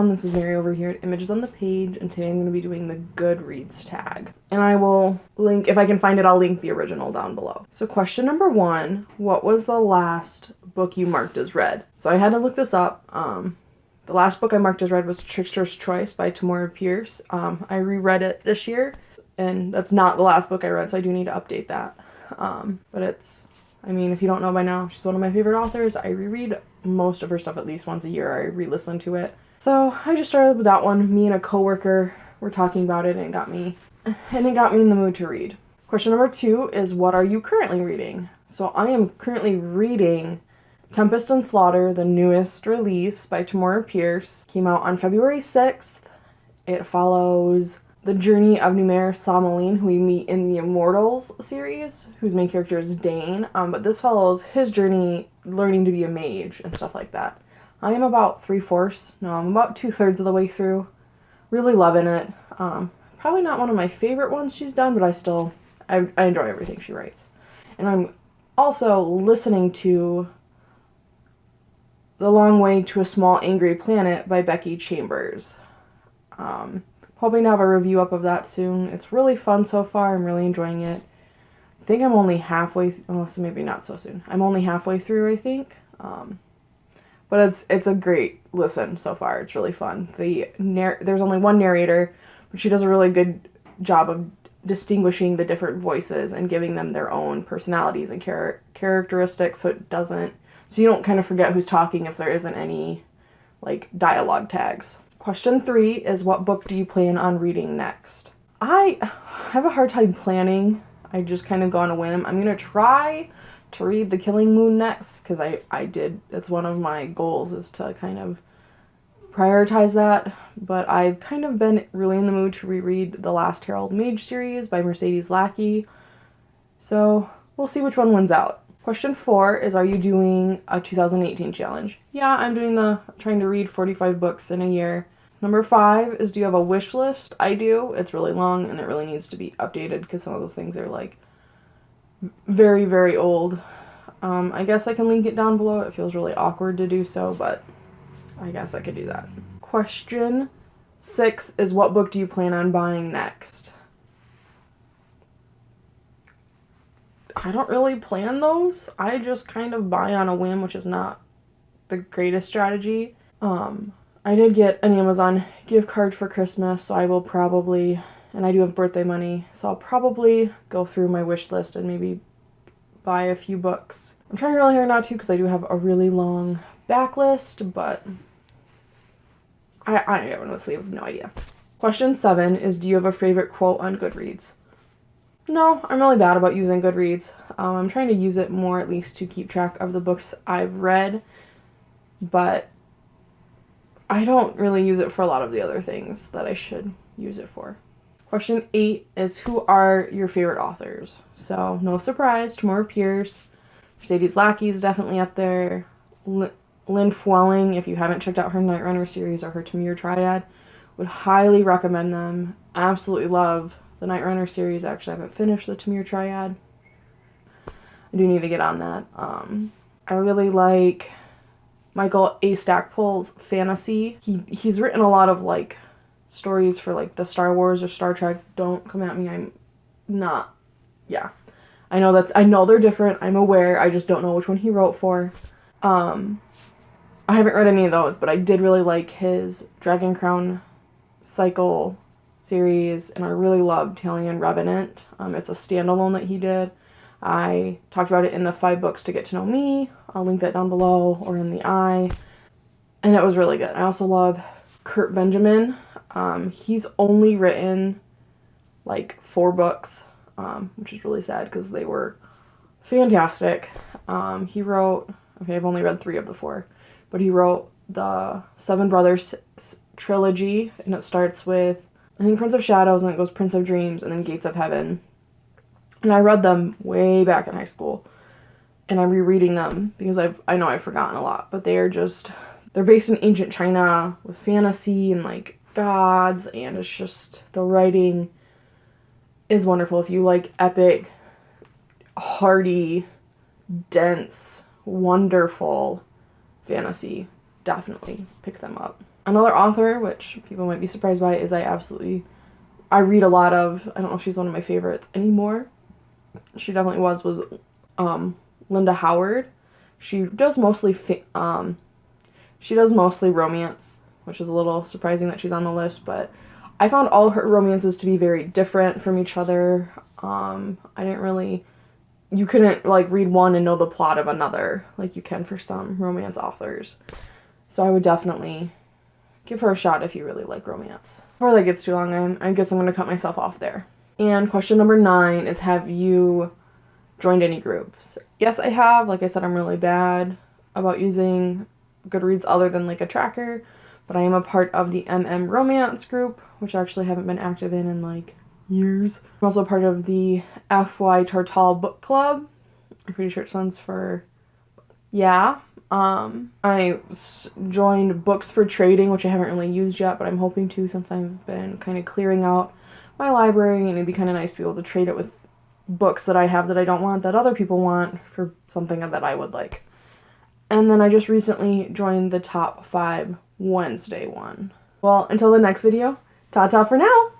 everyone, this is Mary over here at Images on the Page, and today I'm going to be doing the Goodreads tag. And I will link, if I can find it, I'll link the original down below. So question number one, what was the last book you marked as read? So I had to look this up. Um, the last book I marked as read was Trickster's Choice by Tamora Pierce. Um, I reread it this year, and that's not the last book I read, so I do need to update that. Um, but it's I mean, if you don't know by now, she's one of my favorite authors. I reread most of her stuff at least once a year. I re-listen to it. So I just started with that one. Me and a coworker were talking about it and it got me and it got me in the mood to read. Question number two is what are you currently reading? So I am currently reading Tempest and Slaughter, the newest release by Tamora Pierce. Came out on February 6th. It follows the journey of Numair Salmalín, who we meet in the Immortals series, whose main character is Daine. Um, but this follows his journey learning to be a mage and stuff like that. I am about three fourths, no, I'm about two thirds of the way through. Really loving it. Um, probably not one of my favorite ones she's done, but I still, I, I enjoy everything she writes. And I'm also listening to The Long Way to a Small Angry Planet by Becky Chambers. Um, Hoping to have a review up of that soon. It's really fun so far. I'm really enjoying it. I think I'm only halfway, oh, so maybe not so soon. I'm only halfway through, I think. Um, but it's it's a great listen so far. It's really fun. The there's only one narrator, but she does a really good job of distinguishing the different voices and giving them their own personalities and char- characteristics so it doesn't so you don't kind of forget who's talking if there isn't any like dialogue tags. Question three is what book do you plan on reading next? I have a hard time planning. I just kind of go on a whim. I'm going to try to read The Killing Moon next because I, I did, it's one of my goals is to kind of prioritize that. But I've kind of been really in the mood to reread the last Herald Mage series by Mercedes Lackey. So we'll see which one wins out. Question four is Are you doing a 2018 challenge? Yeah, I'm doing the trying to read 45 books in a year. Number five is Do you have a wish list? I do. It's really long and it really needs to be updated because some of those things are like very, very old. Um, I guess I can link it down below. It feels really awkward to do so, but I guess I could do that. Question six is What book do you plan on buying next? I don't really plan those. I just kind of buy on a whim, which is not the greatest strategy. Um, I did get an Amazon gift card for Christmas, so I will probably, and I do have birthday money, so I'll probably go through my wish list and maybe buy a few books. I'm trying really hard not to because I do have a really long backlist, but I, I honestly have no idea. Question seven is Do you have a favorite quote on Goodreads? No, I'm really bad about using Goodreads. Um, I'm trying to use it more at least to keep track of the books I've read, but I don't really use it for a lot of the other things that I should use it for. Question eight is Who are your favorite authors? So, no surprise, Tamora Pierce, Mercedes Lackey is definitely up there. L- Lynn Flewelling, if you haven't checked out her Night Runner series or her Tamir Triad, would highly recommend them. Absolutely love the Night Runner series. Actually, I haven't finished the Tamir Triad. I do need to get on that. Um, I really like Michael A. Stackpole's fantasy. He he's written a lot of like stories for like the Star Wars or Star Trek. Don't come at me. I'm not. Yeah. I know that I know they're different. I'm aware. I just don't know which one he wrote for. Um I haven't read any of those, but I did really like his Dragon Crown cycle series, and I really loved Talion Revenant. Um, it's a standalone that he did. I talked about it in the five books to get to know me. I'll link that down below or in the eye. And it was really good. I also love Curt Benjamin. Um, he's only written like four books, um, which is really sad because they were fantastic. Um, he wrote, okay, I've only read three of the four, but he wrote the Seven Brothers trilogy, and it starts with I think Prince of Shadows, and it goes Prince of Dreams, and then Gates of Heaven. And I read them way back in high school, and I'm rereading them because I've I know I've forgotten a lot, but they are just they're based in ancient China with fantasy and like gods, and it's just the writing is wonderful. If you like epic, hearty, dense, wonderful fantasy, definitely pick them up. Another author, which people might be surprised by, is I absolutely I read a lot of. I don't know if she's one of my favorites anymore. She definitely was was um, Linda Howard. She does mostly um, she does mostly romance, which is a little surprising that she's on the list, but I found all her romances to be very different from each other. Um, I didn't really you couldn't like read one and know the plot of another like you can for some romance authors. So I would definitely give her a shot if you really like romance. Before that gets too long, I'm, I guess I'm going to cut myself off there. And question number nine is Have you joined any groups? Yes, I have. Like I said, I'm really bad about using Goodreads other than like a tracker, but I am a part of the MM Romance group, which I actually haven't been active in in like years. I'm also part of the FY Tartal Book Club. I'm pretty sure it stands for yeah. Um, I joined Books for Trading, which I haven't really used yet, but I'm hoping to since I've been kind of clearing out my library, and it'd be kind of nice to be able to trade it with books that I have that I don't want that other people want for something that I would like. And then I just recently joined the top five Wednesday one. Well, until the next video, ta ta for now!